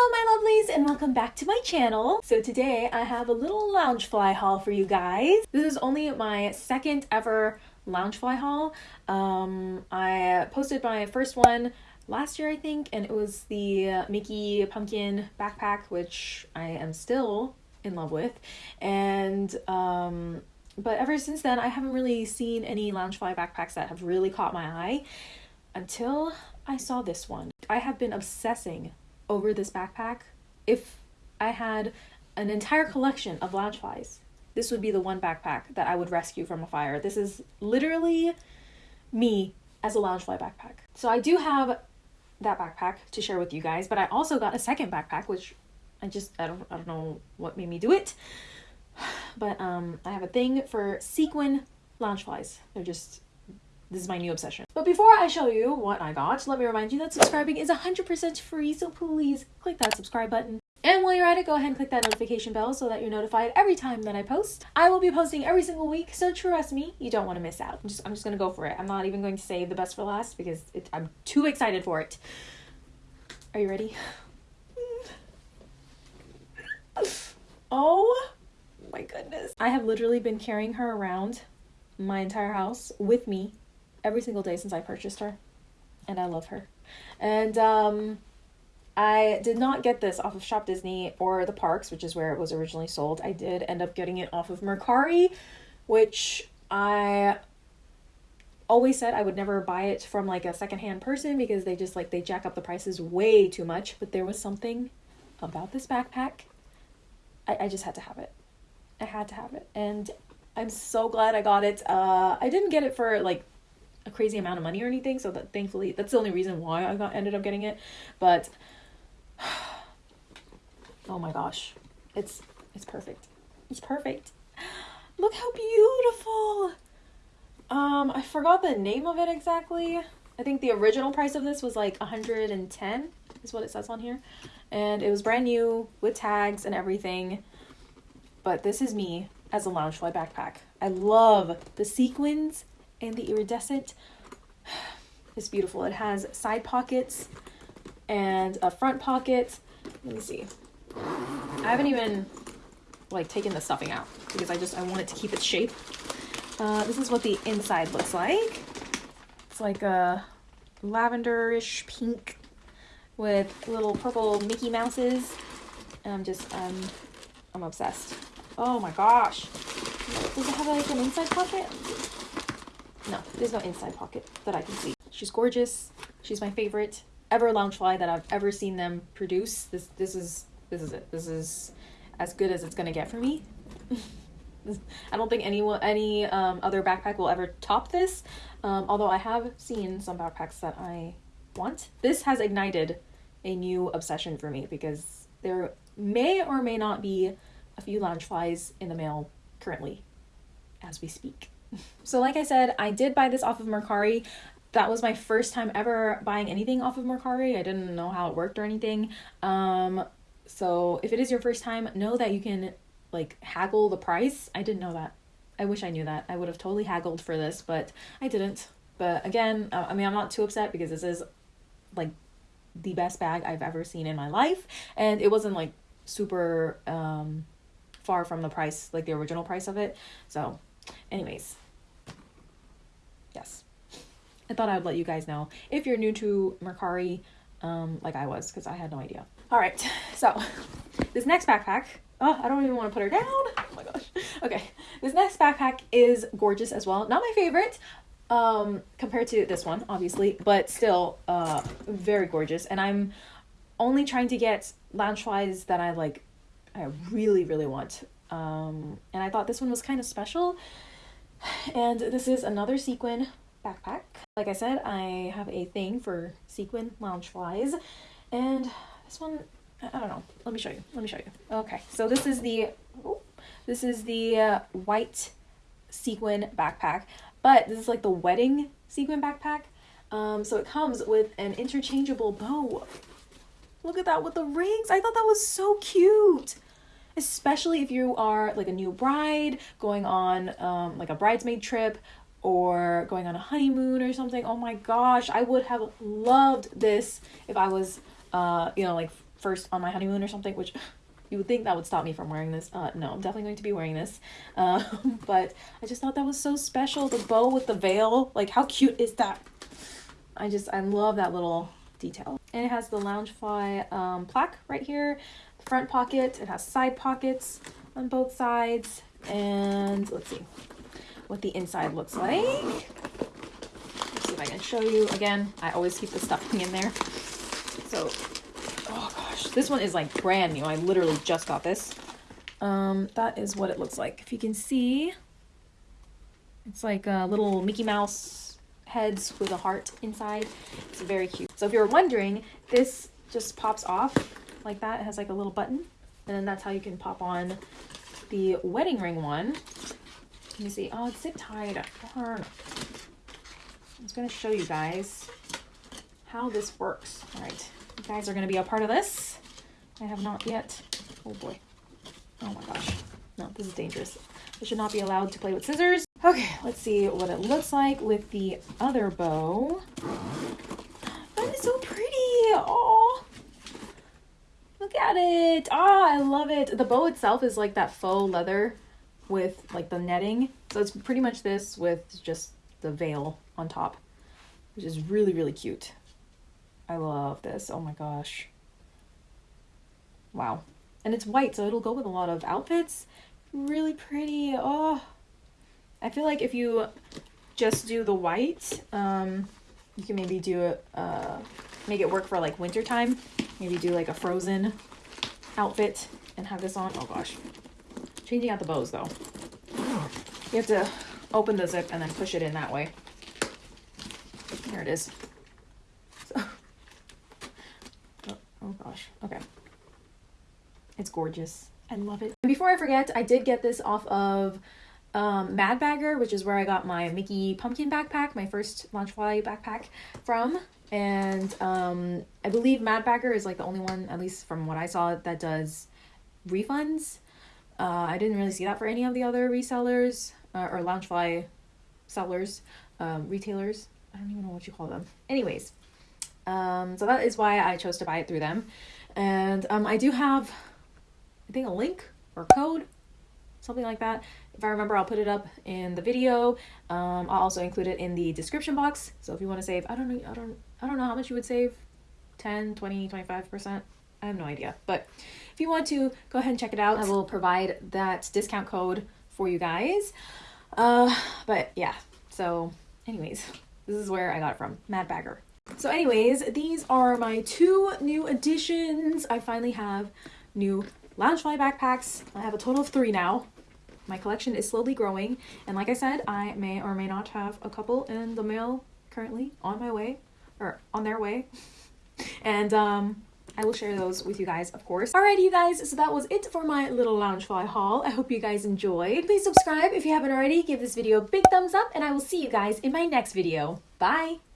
Hello my lovelies and welcome back to my channel. So today I have a little Loungefly haul for you guys. This is only my second ever Loungefly haul. Um, I posted my first one last year I think and it was the Mickey pumpkin backpack which I am still in love with and um, but ever since then I haven't really seen any Loungefly backpacks that have really caught my eye until I saw this one. I have been obsessing over this backpack. If I had an entire collection of Loungeflies, this would be the one backpack that I would rescue from a fire. This is literally me as a Loungefly backpack. So I do have that backpack to share with you guys, but I also got a second backpack, which I just, I don't, I don't know what made me do it. But um, I have a thing for sequin Loungeflies. They're just this is my new obsession. Before I show you what I got, let me remind you that subscribing is 100% free, so please click that subscribe button. And while you're at it, go ahead and click that notification bell so that you're notified every time that I post. I will be posting every single week, so trust me, you don't want to miss out. I'm just, I'm just gonna go for it. I'm not even going to save the best for last because it, I'm too excited for it. Are you ready? oh my goodness. I have literally been carrying her around my entire house with me every single day since I purchased her. And I love her. And um, I did not get this off of Shop Disney or the parks, which is where it was originally sold. I did end up getting it off of Mercari, which I always said I would never buy it from like a secondhand person because they just like they jack up the prices way too much. But there was something about this backpack. I, I just had to have it. I had to have it. And I'm so glad I got it. Uh I didn't get it for like a crazy amount of money or anything, so that thankfully that's the only reason why I got ended up getting it. But oh my gosh, it's it's perfect. It's perfect. Look how beautiful. Um, I forgot the name of it exactly. I think the original price of this was like 110 is what it says on here. And it was brand new with tags and everything. But this is me as a Loungefly backpack. I love the sequins and the iridescent is beautiful. It has side pockets and a front pocket. Let me see. I haven't even like taken the stuffing out because I just I want it to keep its shape. Uh, this is what the inside looks like. It's like a lavenderish pink with little purple Mickey Mouses. And I'm just um I'm obsessed. Oh my gosh. Does it have like an inside pocket? No, there's no inside pocket that I can see. She's gorgeous. She's my favorite ever Loungefly that I've ever seen them produce. This this is this is it. This is as good as it's gonna get for me. I don't think any any um, other backpack will ever top this. Um, although I have seen some backpacks that I want. This has ignited a new obsession for me because there may or may not be a few Loungeflies in the mail currently as we speak. So like I said, I did buy this off of Mercari. That was my first time ever buying anything off of Mercari. I didn't know how it worked or anything. Um, so if it is your first time, know that you can like haggle the price. I didn't know that. I wish I knew that. I would have totally haggled for this, but I didn't. But again, I mean, I'm not too upset because this is like the best bag I've ever seen in my life, and it wasn't like super um far from the price, like the original price of it. So, anyways, yes. I thought I would let you guys know if you're new to Mercari, um, like I was, because I had no idea. All right, so this next backpack, oh, I don't even want to put her down. Oh my gosh. Okay, this next backpack is gorgeous as well. Not my favorite, um, compared to this one, obviously, but still, uh, very gorgeous. And I'm only trying to get Loungeflies that I like, I really, really want. Um, and I thought this one was kind of special. And this is another sequin backpack. Like I said, I have a thing for sequin Loungeflies. And this one, I don't know. Let me show you. Let me show you. Okay, so this is the, oh, this is the uh, white sequin backpack. But this is like the wedding sequin backpack. Um, so it comes with an interchangeable bow. Look at that with the rings. I thought that was so cute especially if you are like a new bride going on um, like a bridesmaid trip or going on a honeymoon or something. Oh my gosh, I would have loved this if I was, uh, you know, like first on my honeymoon or something, which you would think that would stop me from wearing this. Uh, no, I'm definitely going to be wearing this. Uh, but I just thought that was so special. The bow with the veil, like how cute is that? I just, I love that little detail. And it has the Loungefly um, plaque right here, front pocket. It has side pockets on both sides. And let's see what the inside looks like. Let's see if I can show you. Again, I always keep the stuffing in there. So, oh gosh, this one is like brand new. I literally just got this. Um, that is what it looks like. If you can see, it's like a little Mickey Mouse heads with a heart inside. It's very cute. So if you're wondering, this just pops off like that. It has like a little button. And then that's how you can pop on the wedding ring one. Let me see. Oh, it's zip tied. Darn. I was going to show you guys how this works. All right. You guys are going to be a part of this. I have not yet. Oh boy. Oh my gosh. No, this is dangerous. I should not be allowed to play with scissors. Okay, let's see what it looks like with the other bow. That is so pretty. Oh, look at it. Ah, oh, I love it. The bow itself is like that faux leather with like the netting. So it's pretty much this with just the veil on top, which is really, really cute. I love this. Oh my gosh. Wow. And it's white, so it'll go with a lot of outfits. Really pretty. Oh, I feel like if you just do the white, um, you can maybe do it, uh, make it work for like winter time. Maybe do like a frozen outfit and have this on. Oh gosh. Changing out the bows though. You have to open the zip and then push it in that way. There it is. Oh, oh gosh. Okay. It's gorgeous. I love it. And before I forget, I did get this off of um, Mad Bagger, which is where I got my Mickey pumpkin backpack, my first Loungefly backpack from. And um, I believe Mad Bagger is like the only one, at least from what I saw, that does refunds. Uh, I didn't really see that for any of the other resellers uh, or Loungefly sellers, um, retailers. I don't even know what you call them. Anyways, um, so that is why I chose to buy it through them. And um, I do have, I think, a link or code, something like that. If I remember, I'll put it up in the video. Um, I'll also include it in the description box. So if you want to save, I don't know, I don't, I don't know how much you would save, 10, 20, 25%. I have no idea. But if you want to go ahead and check it out, I will provide that discount code for you guys. Uh, but yeah, so anyways, this is where I got it from, Mad Bagger. So anyways, these are my two new additions. I finally have new Loungefly backpacks. I have a total of three now. My collection is slowly growing, and like I said, I may or may not have a couple in the mail currently on my way, or on their way. and um, I will share those with you guys, of course. Alrighty, you guys, so that was it for my little Loungefly haul. I hope you guys enjoyed. Please subscribe if you haven't already. Give this video a big thumbs up, and I will see you guys in my next video. Bye!